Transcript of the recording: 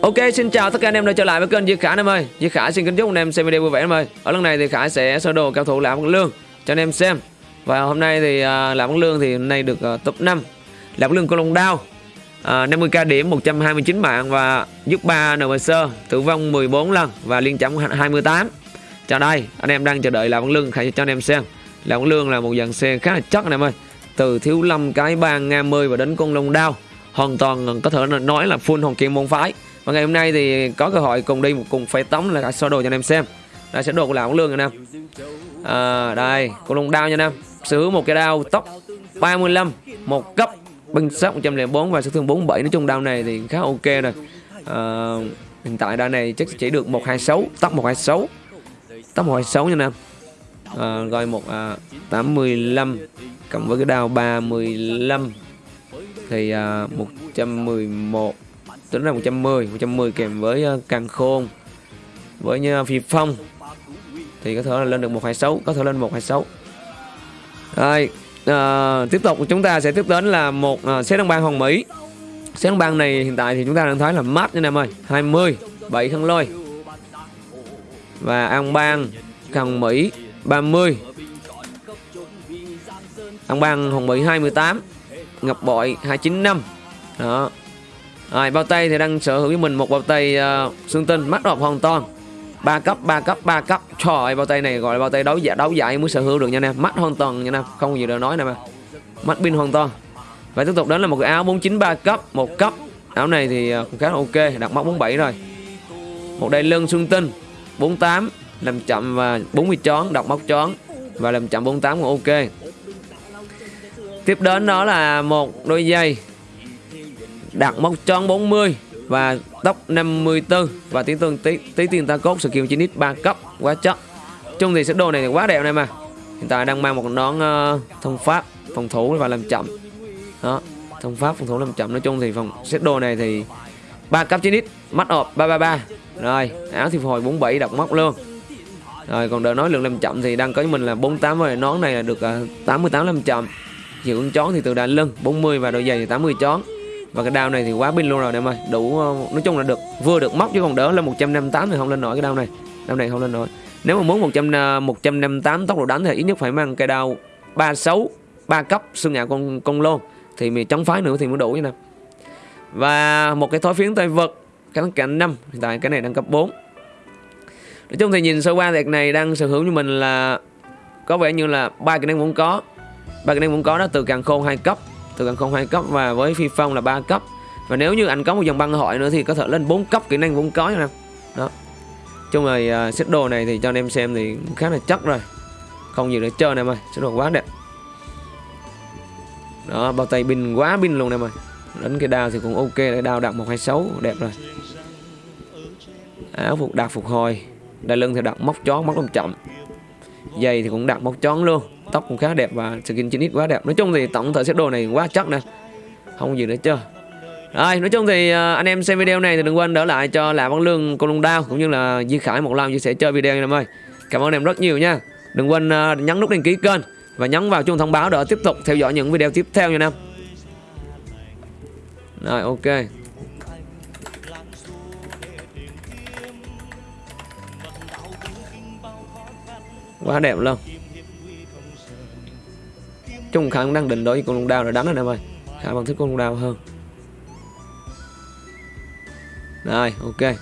Ok, xin chào tất cả anh em đã trở lại với kênh Duy Khả anh em ơi. Duy Khả xin kính chúc anh em xem video vui vẻ anh em ơi. Ở lần này thì Khả sẽ sơ đồ cao thủ Lạc Văn Lương cho anh em xem. Và hôm nay thì à, uh, Lạc Văn Lương thì hôm nay được uh, top 5. Lạc Văn Lương con lông đao. À, uh, 50k điểm 129 mạng và giúp 3 NPC tử vong 14 lần và liên chấm 28. Chào đây, anh em đang chờ đợi Lạc Văn Lương Khả cho anh em xem. Lạc Văn Lương là một dàn xe khá là chắc anh em ơi. Từ thiếu lâm cái bang Nga mươi và đến con lông đao hoàn toàn có thể nói là full hồng kim môn phái và ngày hôm nay thì có cơ hội cùng đi cùng phải tống là sơ đồ cho anh em xem. Đây sẽ đồ của lão lương anh em à, đây con lông đao nha anh em sở hữu một cái đao tốc 35 một cấp binh sát 104 và sát thương 47 nói chung đao này thì khá ok rồi. À, hiện tại đao này chắc chỉ được 126 tốc 126 tốc 126 nha anh em à, rồi một à, 85 cộng với cái đao 35 thì à, 111 tính ra 110 110 kèm với ờ, càng khôn với như ờ, phi phong. Thì có thể là lên được 126 có thể lên 126 rồi à, tiếp tục chúng ta sẽ tiếp đến là một uh, xét đăng bang Hồng Mỹ. Xét đăng bang này hiện tại thì chúng ta đang thấy là mát nha em ơi 20 7 thân lôi. Và an bang Hồng Mỹ 30 an bang Hồng Mỹ 28 Ngọc bội 295 đó rồi bao tay thì đang sở hữu với mình một bao tay uh, xương tinh mắt đọc hoàn toàn. Ba cấp ba cấp ba cấp. Trời ơi, bao tay này gọi là bao tay đấu giải đấu giải mới sở hữu được nha em mắt hoàn toàn nha em không gì để nói nè mà mắt pin hoàn toàn. Và tiếp tục đến là một cái áo 493 cấp một cấp. Áo này thì ờ, cũng khá là ok đặt móc 47 rồi. Một đai lưng xương tinh 48 làm chậm và 40 chón đọc móc chón và làm chậm 48 cũng ok. Tiếp đến đó là một đôi giày đạt mốc tròn 40 và tốc 54 và tiếng tương tí, tí tiền ta cốt skill 9 x 3 cấp. Quá chất chung thì set đồ này quá đẹp này mà. Hiện tại đang mang một nón uh, ờ, thông pháp phòng thủ và làm chậm. Đó thông pháp phòng thủ làm chậm. Nói chung thì phòng set đồ này thì ba cấp 9 x mắt ọp 333 rồi áo thì hồi 47 đọc móc luôn. Rồi còn đợi nói lượng làm chậm thì đang có mình là 48 và nón này là được ờ, uh, 88 làm chậm. Hiệu ứng chón thì từ đà lưng 40 và đôi giày thì 80 chón và cái đao này thì quá pin luôn rồi, em ơi. Đủ ờ, nói chung là được, vừa được móc chứ còn đỡ là 158 thì không lên nổi cái đao này. Đao này không lên nổi. Nếu mà muốn 100 158 ờ, tốc độ đánh thì ít nhất phải mang cây đao 36 3 cấp xương ngạo con con lôn. Thì mình chống phái nữa thì mới đủ như nè và một cái thói phiến tay vật cái cạnh 5 hiện tại cái này đang cấp 4 nói chung thì nhìn sơ qua thì này đang sở hữu như mình là có vẻ như là ba cái năng cũng có. Ba cái năng cũng có đó, từ càng khôn hai cấp từ gần không hai cấp và với phi phong là 3 cấp. Và nếu như anh có một dòng băng hội nữa thì có thể lên 4 cấp kỹ năng cũng có nha đó. Chung rồi uh, xếp đồ này thì cho anh em xem thì khá là chắc rồi. Không gì để chơi này ơi xếp đồ quá đẹp. Đó bao tay pin quá pin luôn em ơi. Đánh cái đao thì cũng ok để đao đặt 126 đẹp rồi. Áo phục đạt phục hồi. Đai lưng thì đặt móc chó móc lông chậm giày thì cũng đạt móc tròn luôn. Tóc cũng khá đẹp và skin 9x quá đẹp. Nói chung thì tổng thể set đồ này quá chắc nè. Không gì nữa chưa rồi, nói chung thì à, anh em xem video này thì đừng quên đỡ lại cho là văn lương con lung đao cũng như là Duy Khải một like chia sẻ chơi video em ơi. Cảm ơn em rất nhiều nha. Đừng quên à, nhấn nút đăng ký kênh và nhấn vào chuông thông báo để tiếp tục theo dõi những video tiếp theo nha em. Rồi, ok. Quá đẹp luôn. Chung Khả đang định đối với con lông đao rồi đánh anh em ơi. Khả bằng thích con lông đao hơn. Rồi, ok.